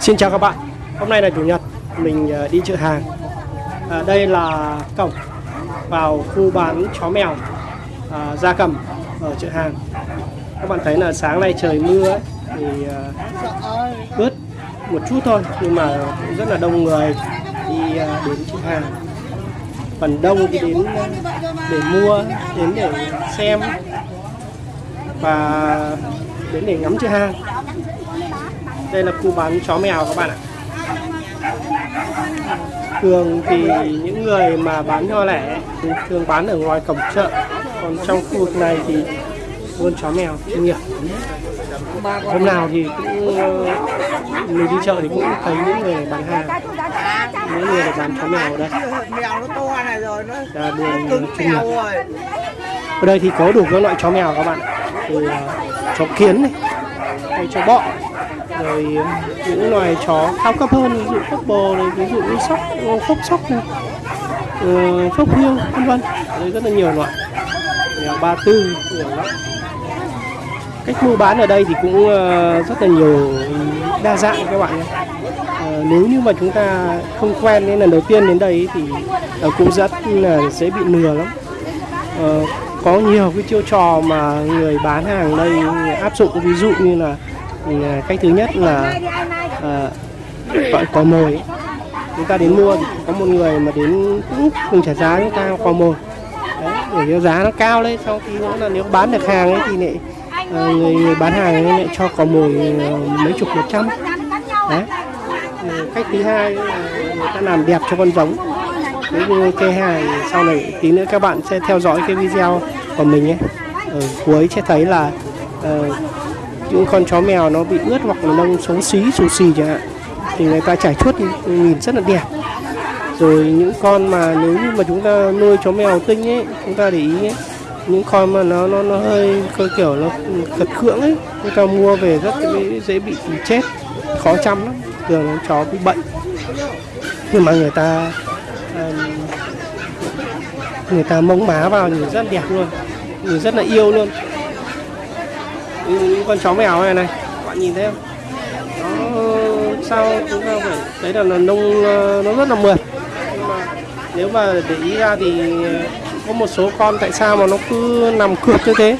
Xin chào các bạn, hôm nay là Chủ nhật, mình ờ, đi chợ hàng. À, Đây là cổng vào khu bán chó mèo à, gia cầm ở chợ hàng. Các bạn thấy là sáng nay trời mưa ấy, thì à, ướt một chút thôi Nhưng mà cũng rất là đông người đi à, đến chợ hàng. Phần đông thì đến để mua, đến để xem và đến để ngắm chợ hàng đây là khu bán chó mèo các bạn ạ. Thường thì những người mà bán nho lẻ thường bán ở ngoài cổng chợ. Còn trong khu vực này thì buôn chó mèo chuyên nghiệp. Hôm nào thì cũng ờ, mình đi chợ thì cũng thấy những người bán hàng. Những người bán chó mèo ở đây là đường chuyên nghiệp. ở đây thì có đủ các loại chó mèo các bạn từ ờ, chó kiến này hay chó bọ rồi những loài chó cao cấp hơn ví dụ phốc bồ này ví dụ như sóc ờ, phốc sóc này ờ, phốc hiêu vân vân. Đấy rất là nhiều loại. Mèo ba tư nhiều lắm cách mua bán ở đây thì cũng ờ, rất là nhiều đa dạng các bạn nhé. Ờ, nếu như mà chúng ta không quen nên lần đầu tiên đến đây thì cũng rất là dễ bị lừa lắm. Có nhiều cái chiêu trò mà người bán hàng đây áp dụng ví dụ như là cách thứ nhất là à, gọi cò mồi. Chúng ta đến mua thì có một người mà đến cũng cùng trả giá chúng ta cò mồi. Đấy, để cho giá nó cao lên sau khi nữa là nếu bán được hàng ấy thì lại à, người, người bán hàng ấy lại cho cò mồi ờ, mấy chục một trăm. Đấy. Cách thứ hai là người ta làm đẹp cho con giống. Nếu như cây hài sau này tí nữa các bạn sẽ theo dõi cái video của mình ấy. Ở cuối sẽ thấy là uh, những con chó mèo nó bị ướt hoặc là lông xấu xí xù xì chẳng hạn thì người ta trải chuốt nhìn rất là đẹp. Rồi những con mà nếu như mà chúng ta nuôi chó mèo tinh ấy chúng ta để ý ấy, những con mà nó nó nó hơi cơ kiểu nó khật khưỡng ấy người ta mua về rất dễ- dễ bị chết khó chăm lắm thường chó bị bệnh. Nhưng mà người ta người ta mông má vào nhìn rất đẹp luôn nhìn rất là yêu luôn. Những con chó mèo này này các bạn nhìn thấy không? Nó sao chúng ta phải thấy là, nó nông ờ, nó rất là mượt. Nhưng mà nếu mà để ý ra thì ờ, có một số con tại sao mà nó cứ nằm cược như thế?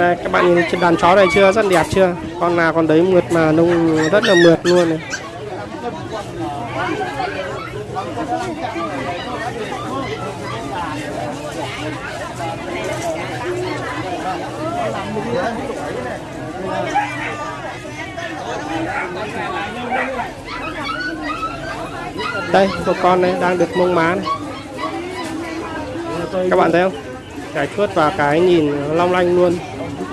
Đây, các bạn nhìn trên đàn chó này chưa? Rất đẹp chưa? Con nào con đấy mượt mà nông rất là mượt luôn này. Đây một con này đang được mông má này. Các bạn thấy không? Cái chuốt và cái nhìn long lanh luôn.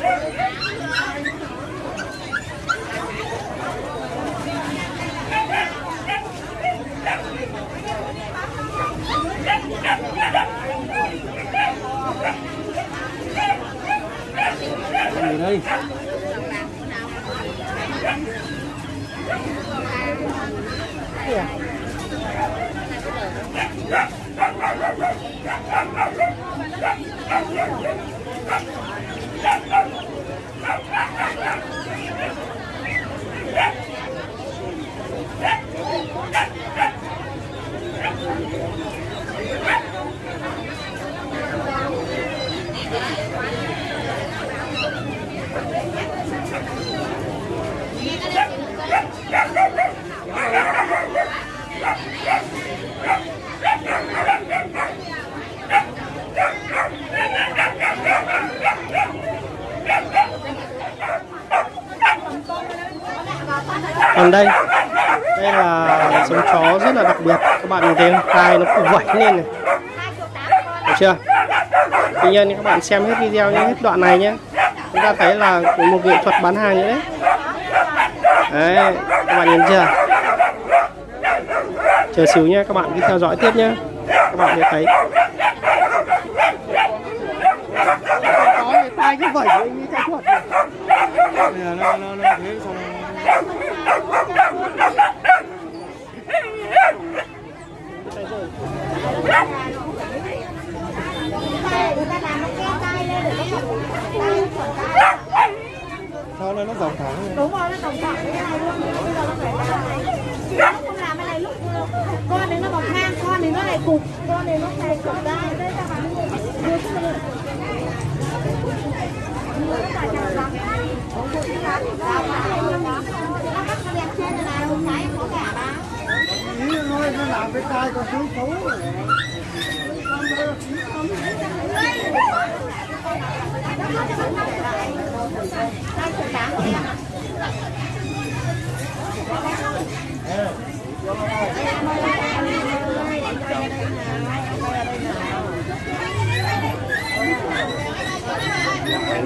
Yeah. Còn đây đây là giống chó rất là đặc biệt. Các bạn nhìn thấy tai nó cũng vẩy lên này. Được chưa? Tuy nhiên các bạn xem hết video nhé, hết đoạn này nhé. Chúng ta thấy là một nghệ thuật bán hàng nữa đấy đấy, các bạn nhìn chưa? Chờ xíu nhé các bạn cứ theo dõi tiếp nhé các bạn sẽ thấy. Sao cái vẩy như thuật nó nó nó thế xong này nó dòng thẳng. đúng rồi nó tổng cộng với nhau luôn bây giờ nó phải nó không làm cái này lúc con thì nó bọc ngang con thì nó lại cục con thì nó lại cục ra đây các bạn đưa cái này Ý thôi nó làm cái tay con xấu xấu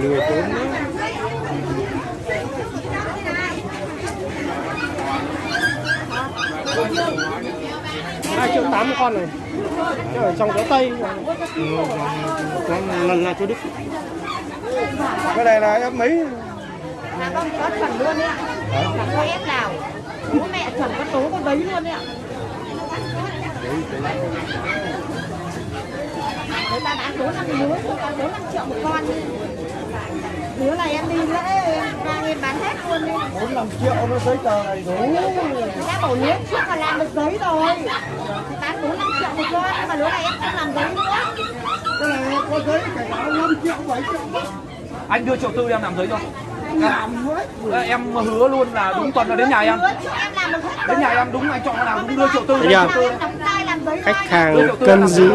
nuôi trốn triệu tám một con này ở trong gió tây con lần là cho đức. Cái này là em mấy? Là con có chuẩn luôn đấy ạ. Chẳng có ép nào. Bố mẹ chuẩn có tố con đấy luôn đấy ạ. Người ta bán bốn năm con bốn năm triệu một con lứa này em đi lễ ra em bán hết luôn đi. Bốn năm triệu nó giấy tờ này đủ. Ta bảo lứa trước là làm được giấy rồi. Thì bán bốn năm triệu một con nhưng mà lứa này em không làm giấy nữa. Cái này có giấy cảnh báo năm triệu bảy triệu. Anh đưa triệu tư em làm giấy cho. Làm em hứa luôn là đúng tuần là đến nhà em. Đến nhà em đúng anh chọn nào đúng đưa triệu tư. Làm giấy khách hàng cân dị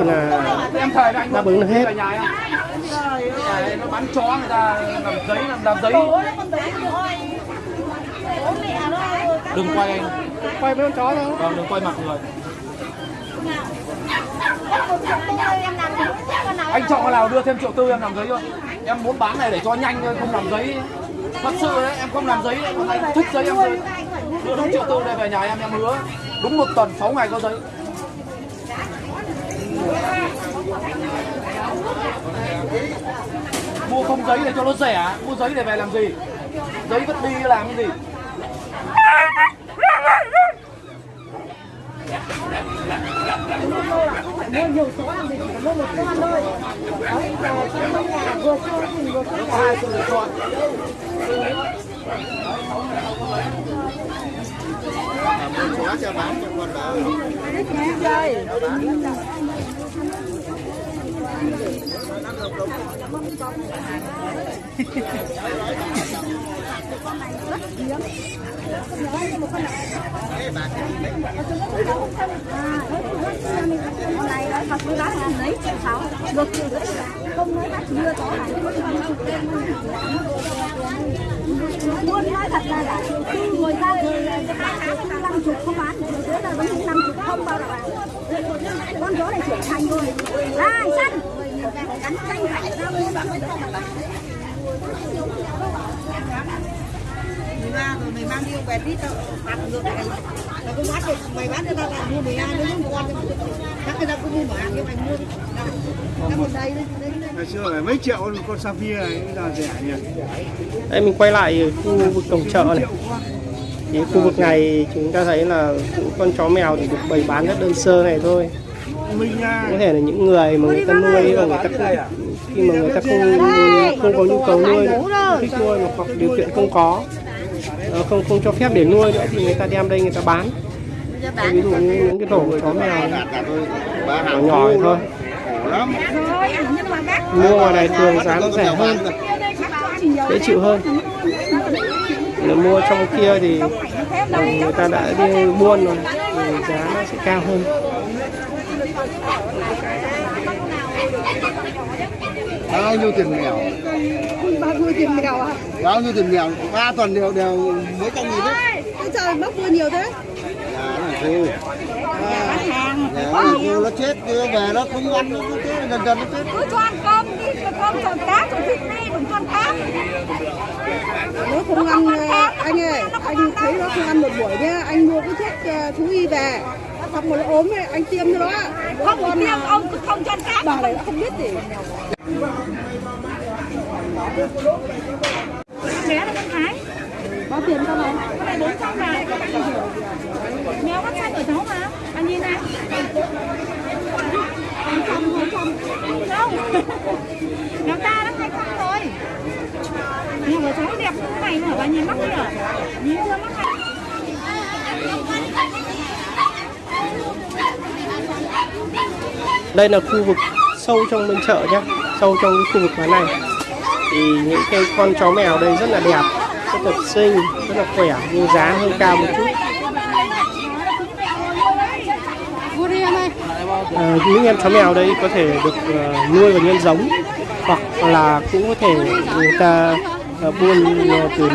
là Đáp ứng được hết. Nhà em nó bán chó người ta làm giấy làm, làm giấy. Con đừng quay anh. quay với con chó thôi. Vâng đừng quay mặt người. Ơi, con anh chọn cái nào đưa thêm triệu tư em làm giấy cho em muốn bán này để cho nhanh thôi không làm giấy. Thật sự đấy em không làm giấy. Đấy anh thích giấy em đưa đưa đúng triệu tư đây về nhà em em hứa. Đúng một tuần 6 ngày có giấy mua không giấy để cho nó rẻ mua giấy để về làm gì giấy vứt đi làm cái gì mua nhiều số làm gì chỉ có mua một con thôi đấy giờ trong nhà vừa cho mình vừa chơi hai sự lựa chọn quá cho bán cho con đỡ này đó thật với bác là lấy triệu sáu được triệu rưỡi không nói bác chưa có này luôn nói thật là khi ngồi ra rồi năm chục không bán triệu là vẫn năm chục không bao giờ bán con chó này trưởng thành rồi ai xanh mười ba rồi mày mang đi ông về tít đâu bán được này nó cũng bán được mày bán cho tao là mua mười hai mua một con chắc người ta cũng mua mà nhưng mày mua cái một đây ngày xưa mấy triệu con sapphire này bây giờ rẻ nhỉ? Đây mình quay lại khu vực cổng chợ này. Thì khu vực này chúng ta thấy là con chó mèo thì được bày bán rất đơn sơ này thôi có thể là những người mà người ta nuôi và người ta không, khi mà người ta không không có nhu cầu nuôi thích nuôi mà hoặc điều kiện không có ờ, không không cho phép để nuôi nữa thì người ta đem đây người ta bán. Ví dụ như những cái tổ chó mèo nhỏ nhỏ thôi. Lắm mua ngoài này thường giá nó rẻ hơn dễ chịu hơn. Nếu mua trong kia thì ờ, người ta đã đi buôn rồi thì giá nó sẽ cao hơn bao nhiêu tiền mèo? Bao nhiêu tiền mèo à bao nhiêu tiền mèo? Ba tuần đều đều mấy trăm nghìn đấy. Ôi trời mất mua nhiều thế. Nhà nó là cô nhà nó là cô nó chết đưa về nó không ăn nó cứ thế dần dần nó chết. Cứ cho ăn cơm đi cho cơm tròn cá tròn thịt đi đừng cho ăn cá. Nó không ăn anh ơi anh thấy nó không ăn một buổi nhá. Anh mua cái thuốc ờ, thú y về rồi nó ốm ấy, anh tiêm cho nó. Không có tiêm ông cứ không cho ăn cá bà này không biết gì bé là con thái bao tiền con này con này bốn trăm ngàn mèo bắt xanh của cháu mà. Anh nhìn này bốn trăm bốn trăm không mèo ta nó hai trăm rồi mèo của cháu đẹp như thế này mà bà nhìn mắt đi à nhìn chưa mắt này đây là khu vực sâu trong bên chợ nhé sâu trong cái khu vực bán này. Thì những cái con chó mèo đây rất là đẹp rất là xinh rất là khỏe nhưng giá hơi cao một chút. À, những em chó mèo đây có thể được uh, nuôi và nhân giống hoặc là cũng có thể người ta uh, buôn uh, từ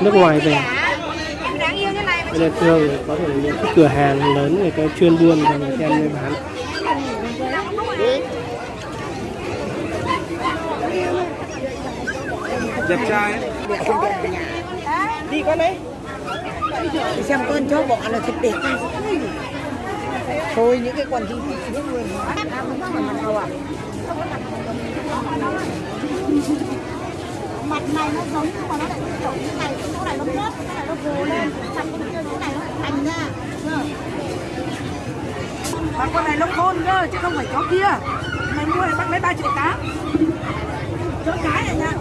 nước ngoài về. Đáng yêu nên thường có thể những cái cửa hàng lớn người ta chuyên buôn và người ta đem bán. Đẹp trai. Đi con đấy đi xem con chó bọ là thật đẹp thôi những cái quần thì nước người mặt này nó giống nhưng mà nó lại kiểu như này chỗ này nó nhớt chỗ này nó gồ lên. Chặt con kia chỗ này nó thành ra mà con này nó khôn cơ chứ không phải chó kia. Mày mua này bắt lấy ba triệu tám. Chó cái này nha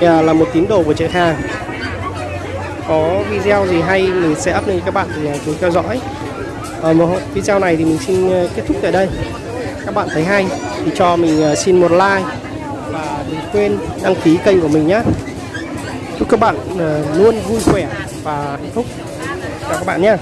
Nhà là một tín đồ của chạy hàng. Có video gì hay mình sẽ up lên các bạn thì à, chú theo dõi. Ờ, Ở một video này thì mình xin ờ, kết thúc tại đây. Các bạn thấy hay thì cho mình ờ, xin một like và đừng quên đăng ký kênh của mình nhé chúc các bạn luôn vui khỏe và hạnh phúc. Chào các bạn nhé